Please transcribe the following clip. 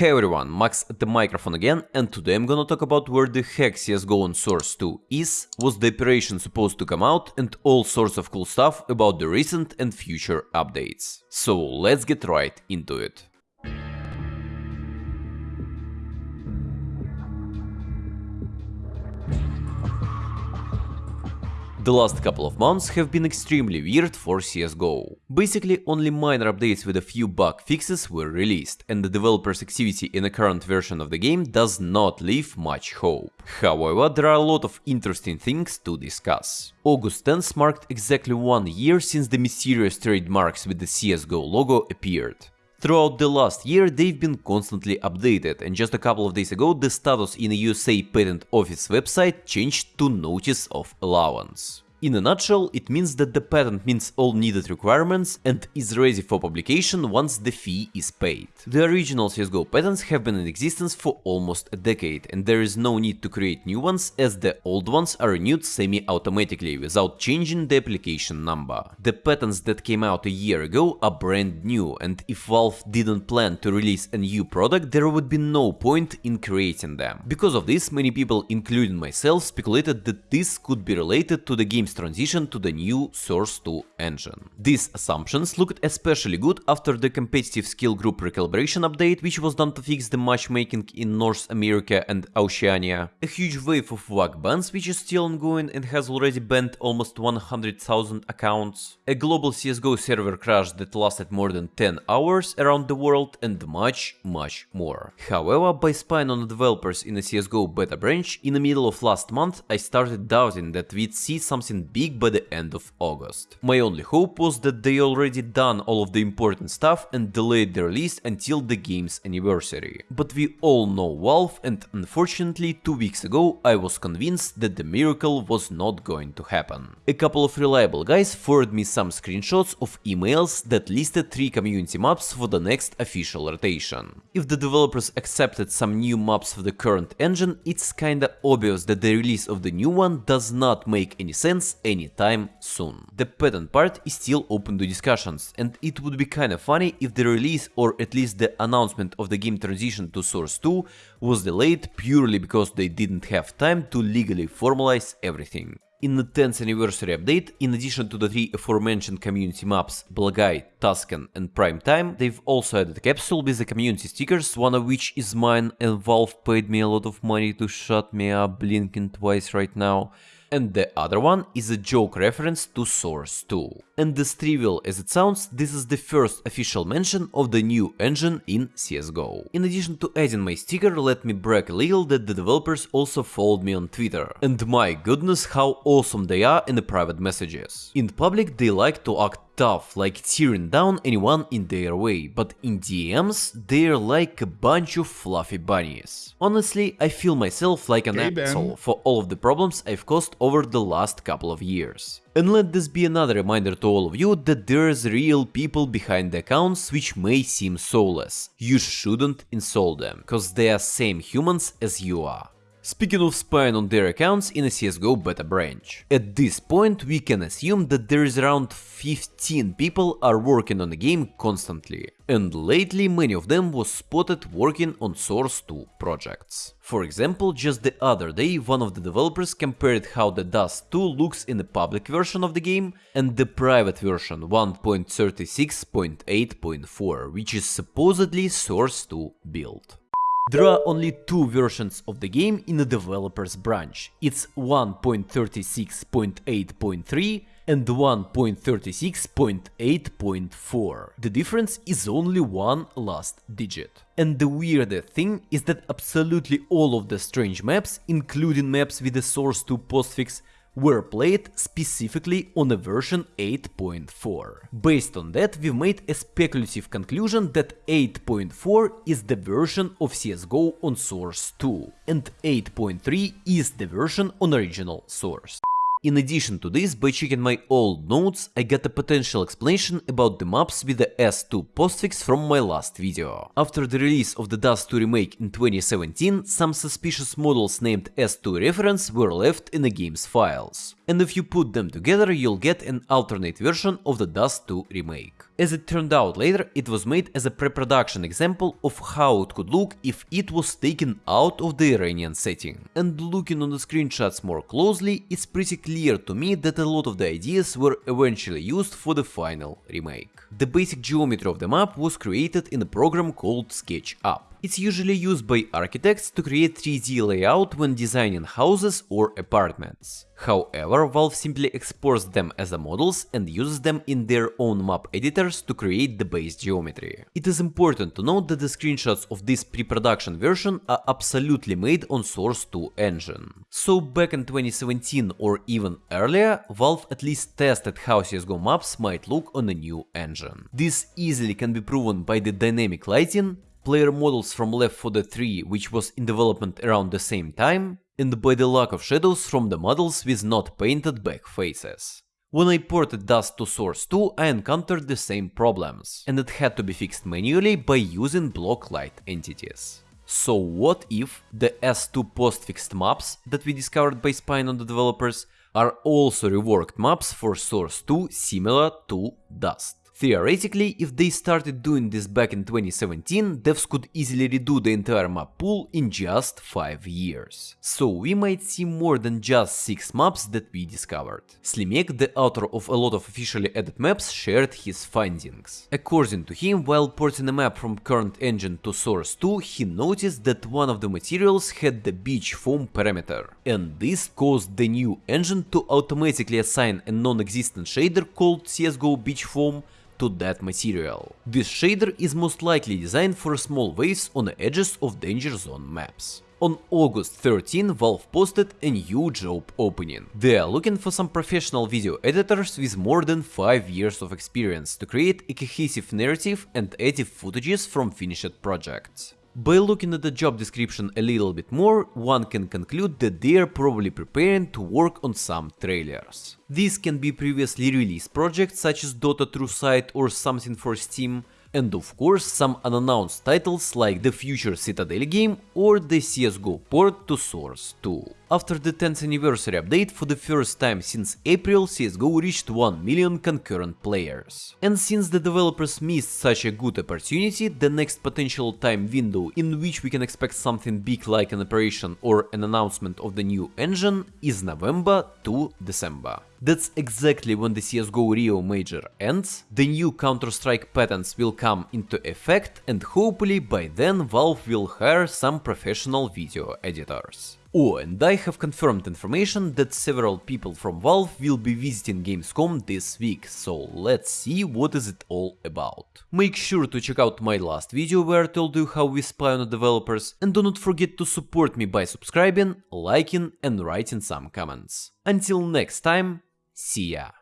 Hey everyone, Max at the microphone again, and today I'm gonna talk about where the heck CSGO on Source 2 is, was the operation supposed to come out, and all sorts of cool stuff about the recent and future updates. So let's get right into it. The last couple of months have been extremely weird for CSGO. Basically, only minor updates with a few bug fixes were released, and the developer's activity in the current version of the game does not leave much hope. However, there are a lot of interesting things to discuss. August 10th marked exactly one year since the mysterious trademarks with the CSGO logo appeared. Throughout the last year they've been constantly updated and just a couple of days ago the status in the USA Patent Office website changed to Notice of Allowance. In a nutshell, it means that the patent meets all needed requirements and is ready for publication once the fee is paid. The original CSGO patents have been in existence for almost a decade, and there is no need to create new ones as the old ones are renewed semi-automatically without changing the application number. The patents that came out a year ago are brand new, and if Valve didn't plan to release a new product, there would be no point in creating them. Because of this, many people, including myself, speculated that this could be related to the game's game's transition to the new Source 2 engine. These assumptions looked especially good after the competitive skill group recalibration update, which was done to fix the matchmaking in North America and Oceania, a huge wave of VAC bans which is still ongoing and has already banned almost 100,000 accounts, a global CSGO server crash that lasted more than 10 hours around the world and much, much more. However, by spying on developers in the CSGO beta branch, in the middle of last month I started doubting that we'd see something big by the end of August. My only hope was that they already done all of the important stuff and delayed the release until the game's anniversary. But we all know Valve and unfortunately two weeks ago I was convinced that the miracle was not going to happen. A couple of reliable guys forwarded me some screenshots of emails that listed 3 community maps for the next official rotation. If the developers accepted some new maps for the current engine, it's kinda obvious that the release of the new one does not make any sense anytime soon. The patent part is still open to discussions, and it would be kinda funny if the release or at least the announcement of the game transition to Source 2 was delayed purely because they didn't have time to legally formalize everything. In the 10th anniversary update, in addition to the three aforementioned community maps, Blagai, Tuscan and Prime Time, they've also added a capsule with the community stickers, one of which is mine and Valve paid me a lot of money to shut me up blinking twice right now and the other one is a joke reference to Source 2. And as trivial as it sounds, this is the first official mention of the new engine in CSGO. In addition to adding my sticker, let me brag a little that the developers also followed me on Twitter. And my goodness how awesome they are in the private messages. In public they like to act tough, like tearing down anyone in their way, but in DMs they're like a bunch of fluffy bunnies. Honestly, I feel myself like an hey, asshole for all of the problems I've caused over the last couple of years. And let this be another reminder to all of you that there's real people behind the accounts which may seem soulless. You shouldn't insult them, cause they are same humans as you are. Speaking of spying on their accounts in a CSGO beta branch. At this point we can assume that there is around 15 people are working on the game constantly, and lately many of them was spotted working on Source 2 projects. For example, just the other day one of the developers compared how the Dust 2 looks in the public version of the game and the private version 1.36.8.4, which is supposedly Source 2 build. There are only two versions of the game in the developer's branch. It's 1.36.8.3 and 1.36.8.4. The difference is only one last digit. And the weirder thing is that absolutely all of the strange maps, including maps with the Source 2 postfix, were played specifically on a version 8.4. Based on that, we made a speculative conclusion that 8.4 is the version of CSGO on Source 2, and 8.3 is the version on original Source. In addition to this, by checking my old notes, I got a potential explanation about the maps with the S2 postfix from my last video. After the release of the Dust 2 remake in 2017, some suspicious models named S2 reference were left in the game's files. And if you put them together, you'll get an alternate version of the Dust 2 remake. As it turned out later, it was made as a pre-production example of how it could look if it was taken out of the Iranian setting. And looking on the screenshots more closely, it's pretty clear to me that a lot of the ideas were eventually used for the final remake. The basic geometry of the map was created in a program called SketchUp. It's usually used by architects to create 3D layout when designing houses or apartments. However, Valve simply exports them as the models and uses them in their own map editors to create the base geometry. It is important to note that the screenshots of this pre-production version are absolutely made on Source 2 engine. So back in 2017 or even earlier, Valve at least tested how CSGO maps might look on a new engine. This easily can be proven by the dynamic lighting, player models from Left 4 Dead 3 which was in development around the same time, and by the lack of shadows from the models with not painted back faces. When I ported Dust to Source 2, I encountered the same problems, and it had to be fixed manually by using block light entities. So what if the S2 post-fixed maps that we discovered by spying on the developers are also reworked maps for Source 2 similar to Dust? Theoretically, if they started doing this back in 2017, devs could easily redo the entire map pool in just 5 years. So we might see more than just 6 maps that we discovered. Slimek, the author of a lot of officially added maps, shared his findings. According to him, while porting a map from current engine to Source 2, he noticed that one of the materials had the beach foam parameter, and this caused the new engine to automatically assign a non-existent shader called CSGO beach foam to that material. This shader is most likely designed for small waves on the edges of danger zone maps. On August 13, Valve posted a new job opening. They are looking for some professional video editors with more than 5 years of experience to create a cohesive narrative and edit footages from finished projects. By looking at the job description a little bit more, one can conclude that they are probably preparing to work on some trailers. These can be previously released projects such as Dota True Sight or something for Steam, and of course some unannounced titles like the future Citadel game or the CSGO port to Source 2. After the 10th anniversary update, for the first time since April, CSGO reached 1 million concurrent players. And since the developers missed such a good opportunity, the next potential time window in which we can expect something big like an operation or an announcement of the new engine is November to December. That's exactly when the CSGO Rio Major ends, the new Counter-Strike patents will come into effect and hopefully by then Valve will hire some professional video editors. Oh, and I have confirmed information that several people from Valve will be visiting Gamescom this week, so let's see what is it all about. Make sure to check out my last video where I told you how we spy on the developers, and do not forget to support me by subscribing, liking and writing some comments. Until next time, see ya!